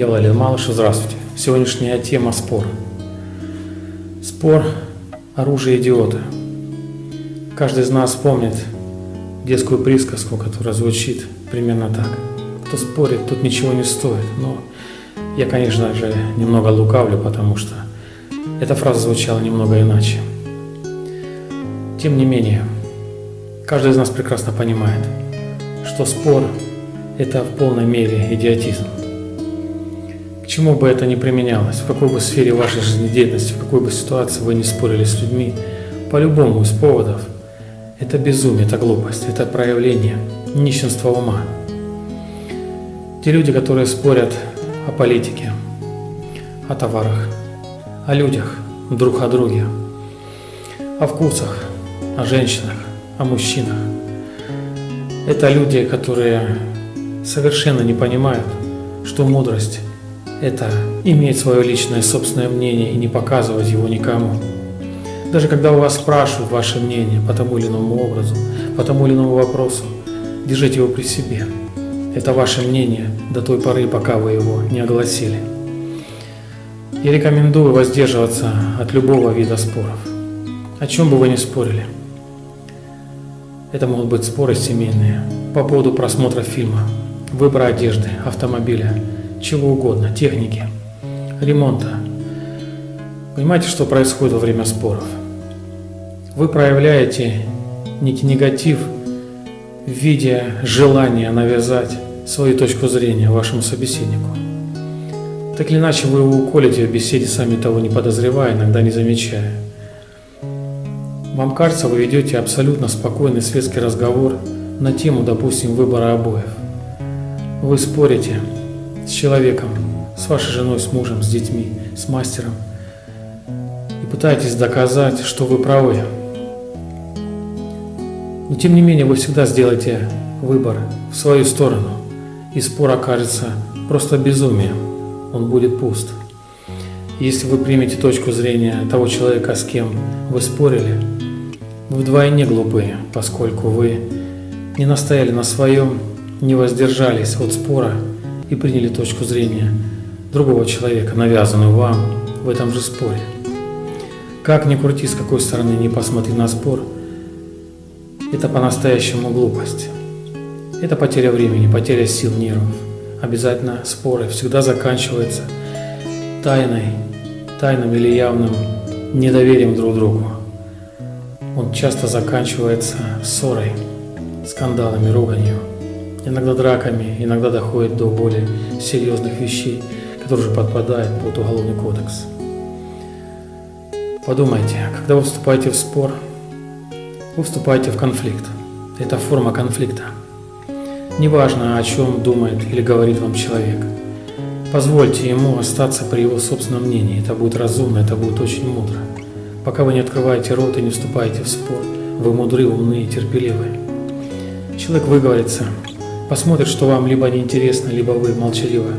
Я Владимир Малышев, здравствуйте. Сегодняшняя тема – спор. Спор – оружие идиота. Каждый из нас помнит детскую присказку, которая звучит примерно так. Кто спорит, тот ничего не стоит. Но я, конечно же, немного лукавлю, потому что эта фраза звучала немного иначе. Тем не менее, каждый из нас прекрасно понимает, что спор – это в полной мере идиотизм чему бы это ни применялось, в какой бы сфере вашей жизнедеятельности, в какой бы ситуации вы не спорили с людьми, по-любому из поводов, это безумие, это глупость, это проявление нищенства ума. Те люди, которые спорят о политике, о товарах, о людях, друг о друге, о вкусах, о женщинах, о мужчинах. Это люди, которые совершенно не понимают, что мудрость это иметь свое личное собственное мнение и не показывать его никому. Даже когда у вас спрашивают ваше мнение по тому или иному образу, по тому или иному вопросу, держите его при себе. Это ваше мнение до той поры, пока вы его не огласили. Я рекомендую воздерживаться от любого вида споров. О чем бы вы ни спорили. Это могут быть споры семейные по поводу просмотра фильма, выбора одежды, автомобиля, чего угодно, техники, ремонта. Понимаете, что происходит во время споров? Вы проявляете некий негатив в виде желания навязать свою точку зрения вашему собеседнику. Так или иначе вы его уколите в беседе, сами того не подозревая, иногда не замечая. Вам кажется, вы ведете абсолютно спокойный светский разговор на тему, допустим, выбора обоев. Вы спорите, с человеком, с вашей женой, с мужем, с детьми, с мастером и пытаетесь доказать, что вы правы. Но тем не менее вы всегда сделаете выбор в свою сторону, и спор окажется просто безумием, он будет пуст. Если вы примете точку зрения того человека, с кем вы спорили, вы вдвойне глупые, поскольку вы не настояли на своем, не воздержались от спора и приняли точку зрения другого человека, навязанную вам в этом же споре. Как ни крути, с какой стороны не посмотри на спор, это по-настоящему глупость. Это потеря времени, потеря сил, нервов. Обязательно споры всегда заканчиваются тайной, тайным или явным недоверием друг другу. Он часто заканчивается ссорой, скандалами, руганью иногда драками, иногда доходит до более серьезных вещей, которые уже подпадают под Уголовный кодекс. Подумайте, когда вы вступаете в спор, вы вступаете в конфликт. Это форма конфликта. Неважно, о чем думает или говорит вам человек. Позвольте ему остаться при его собственном мнении. Это будет разумно, это будет очень мудро. Пока вы не открываете рот и не вступаете в спор, вы мудры, умны и терпеливы. Человек выговорится, посмотрит, что вам либо неинтересно, либо вы молчаливо,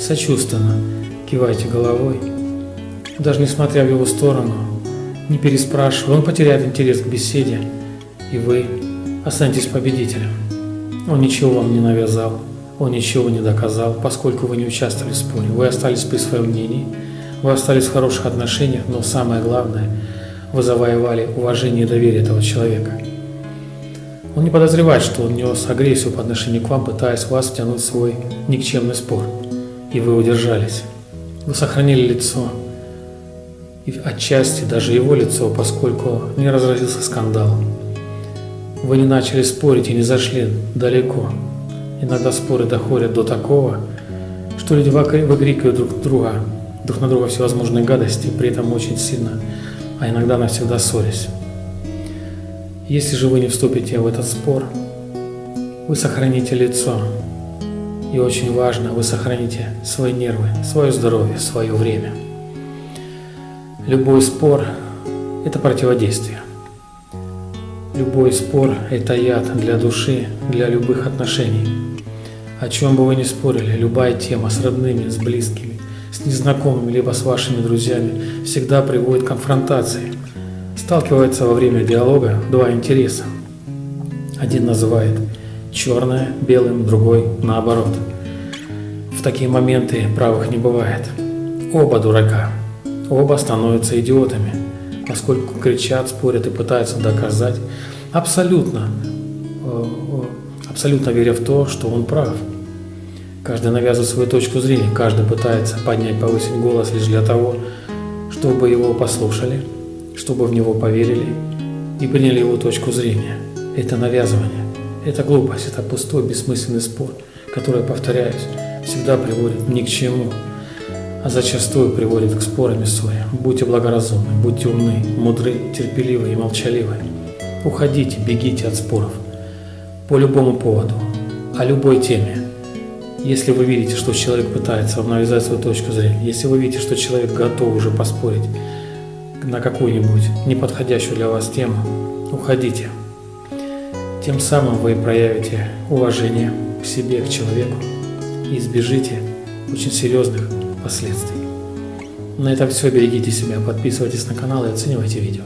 сочувственно. Киваете головой, даже несмотря в его сторону, не переспрашивая, он потеряет интерес к беседе, и вы останетесь победителем. Он ничего вам не навязал, он ничего не доказал, поскольку вы не участвовали в споре. Вы остались при своем мнении, вы остались в хороших отношениях, но самое главное, вы завоевали уважение и доверие этого человека – он не подозревает, что он нес агрессию по отношению к вам, пытаясь вас втянуть в свой никчемный спор. И вы удержались. Вы сохранили лицо. И отчасти даже его лицо, поскольку не разразился скандал. Вы не начали спорить и не зашли далеко. Иногда споры доходят до такого, что люди выкрикивают друг друга, друг на друга всевозможные гадости, при этом очень сильно, а иногда навсегда ссорясь. Если же вы не вступите в этот спор, вы сохраните лицо. И очень важно, вы сохраните свои нервы, свое здоровье, свое время. Любой спор – это противодействие. Любой спор – это яд для души, для любых отношений. О чем бы вы ни спорили, любая тема с родными, с близкими, с незнакомыми, либо с вашими друзьями всегда приводит к конфронтации – Сталкиваются во время диалога два интереса. Один называет черное белым, другой наоборот. такие моменты правых не бывает. Оба дурака. Оба становятся идиотами, поскольку кричат, спорят и пытаются доказать, абсолютно, э, э, абсолютно веря в то, что он прав. Каждый навязывает свою точку зрения, каждый пытается поднять, повысить голос лишь для того, чтобы его послушали, чтобы в него поверили и приняли его точку зрения. Это навязывание, это глупость, это пустой, бессмысленный спор, который, повторяюсь, всегда приводит ни к чему, а зачастую приводит к спорам и ссоре. Будьте благоразумны, будьте умны, мудры, терпеливы и молчаливы. Уходите, бегите от споров. По любому поводу, о любой теме. Если вы видите, что человек пытается вам навязать свою точку зрения, если вы видите, что человек готов уже поспорить на какую-нибудь неподходящую для вас тему, уходите. Тем самым вы проявите уважение к себе, к человеку и избежите очень серьезных последствий. На этом все. Берегите себя, подписывайтесь на канал и оценивайте видео.